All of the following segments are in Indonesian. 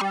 Halo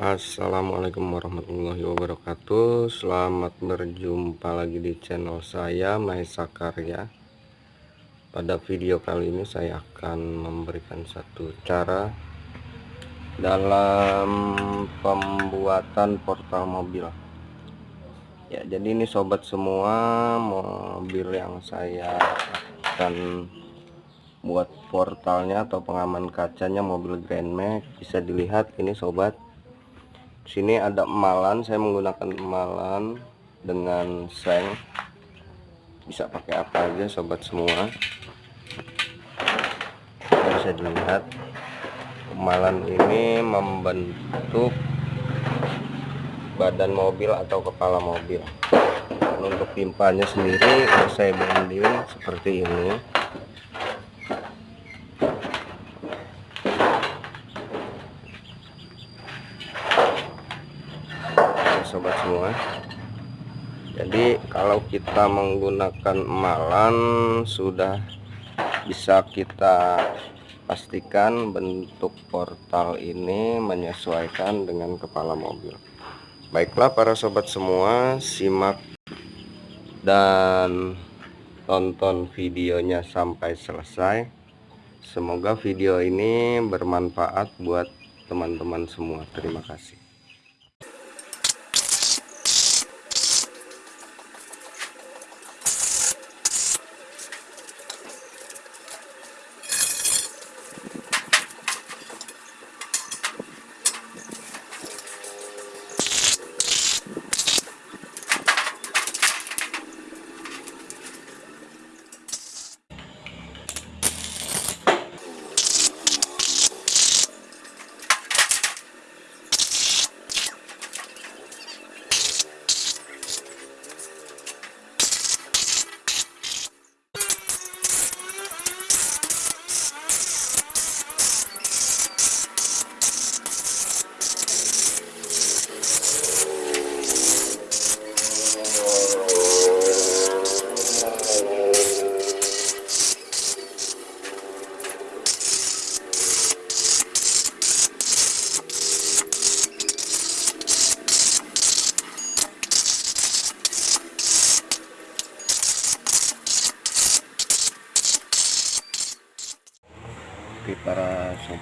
assalamualaikum warahmatullahi wabarakatuh. Selamat berjumpa lagi di channel saya Maesa Karya pada video kali ini saya akan memberikan satu cara dalam pembuatan portal mobil. Ya jadi ini sobat semua mobil yang saya akan buat portalnya atau pengaman kacanya mobil Grand Max bisa dilihat ini sobat. Sini ada emalan saya menggunakan emalan dengan seng bisa pakai apa aja sobat semua. Bisa dilihat emalan ini membentuk badan mobil atau kepala mobil. Dan untuk pimpanya sendiri saya banding seperti ini sobat semua jadi kalau kita menggunakan emalan sudah bisa kita pastikan bentuk portal ini menyesuaikan dengan kepala mobil. Baiklah para sobat semua simak dan tonton videonya sampai selesai. Semoga video ini bermanfaat buat teman-teman semua. Terima kasih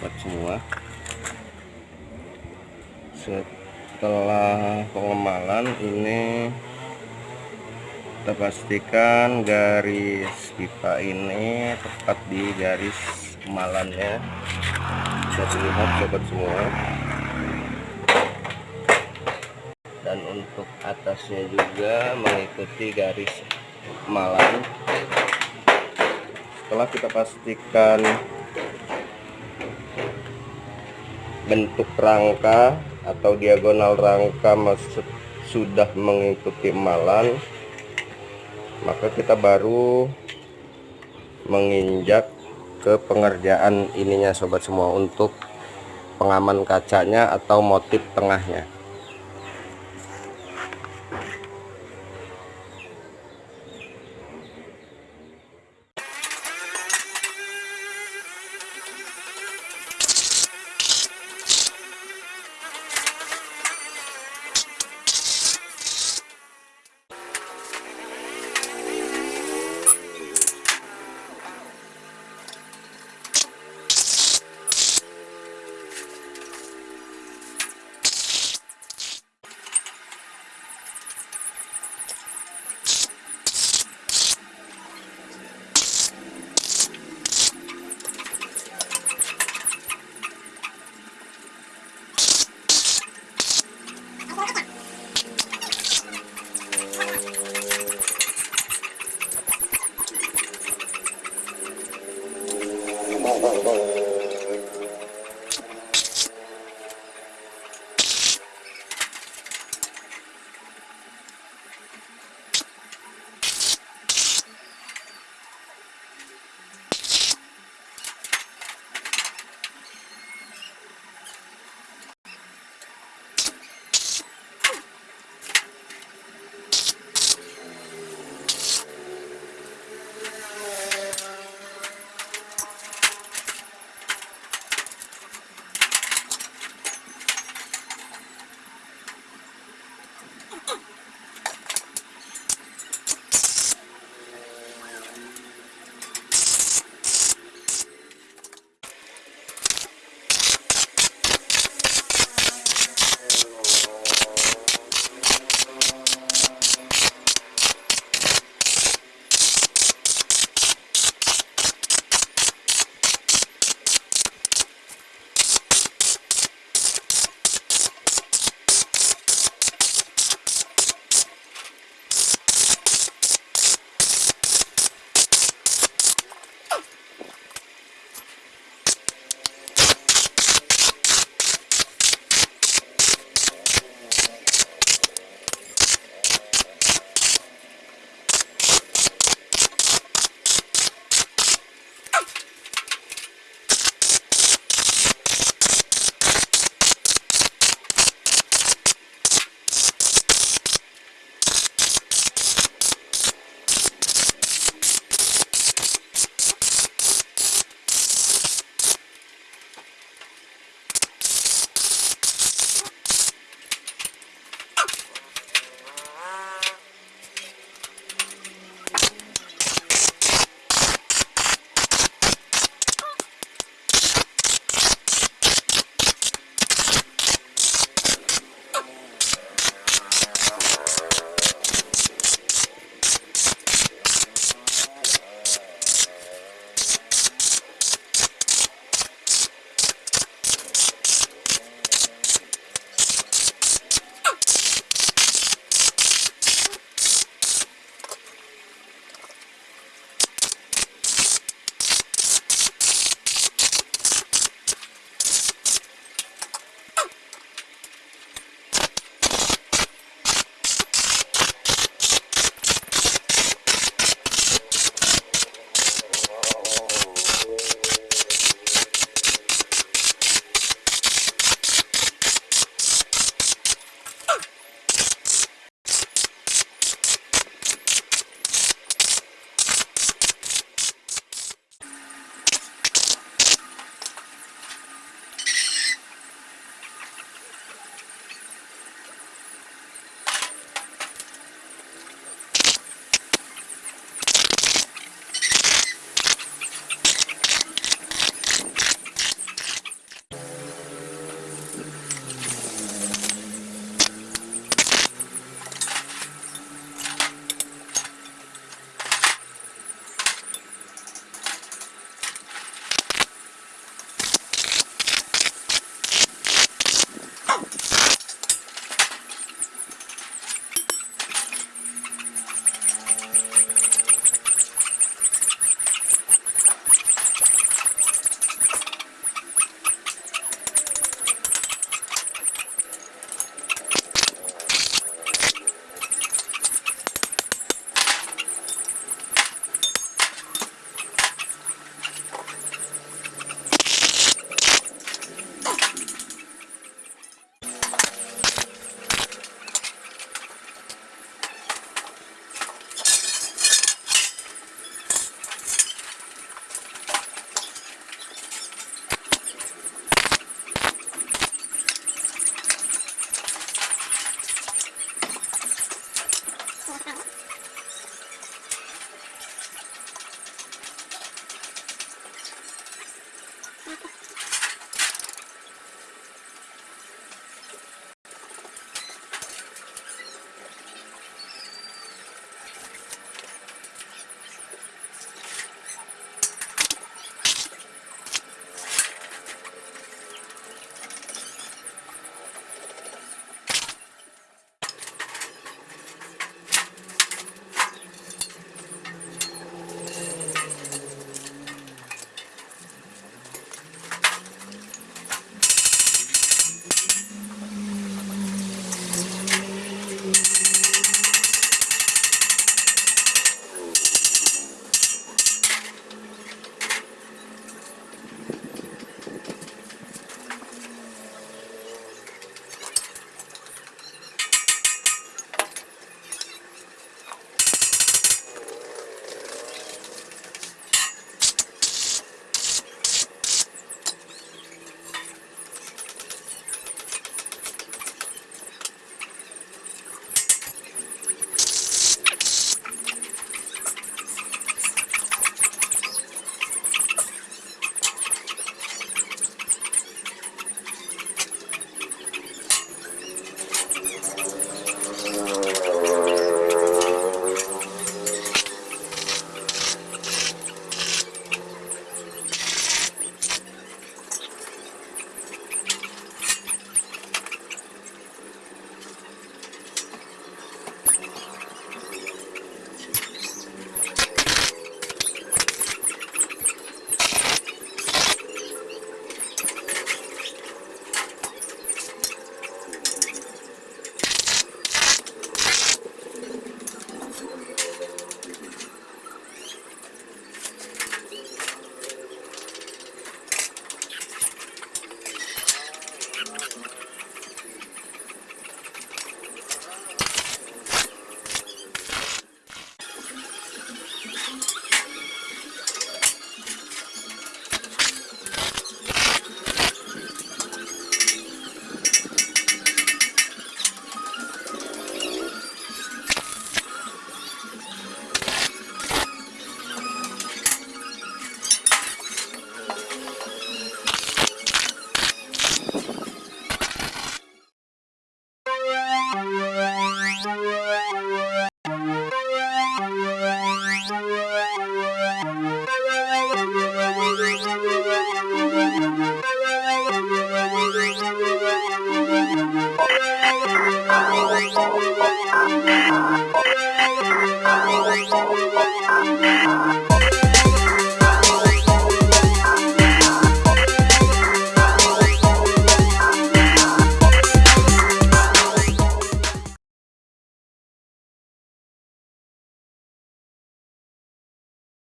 sobat semua. Setelah pengemalan ini kita pastikan garis pipa ini tepat di garis emalannya bisa dilihat sobat semua. Dan untuk atasnya juga mengikuti garis emalan setelah kita pastikan bentuk rangka atau diagonal rangka maksud sudah mengikuti emalan maka kita baru menginjak ke pengerjaan ininya sobat semua untuk pengaman kacanya atau motif tengahnya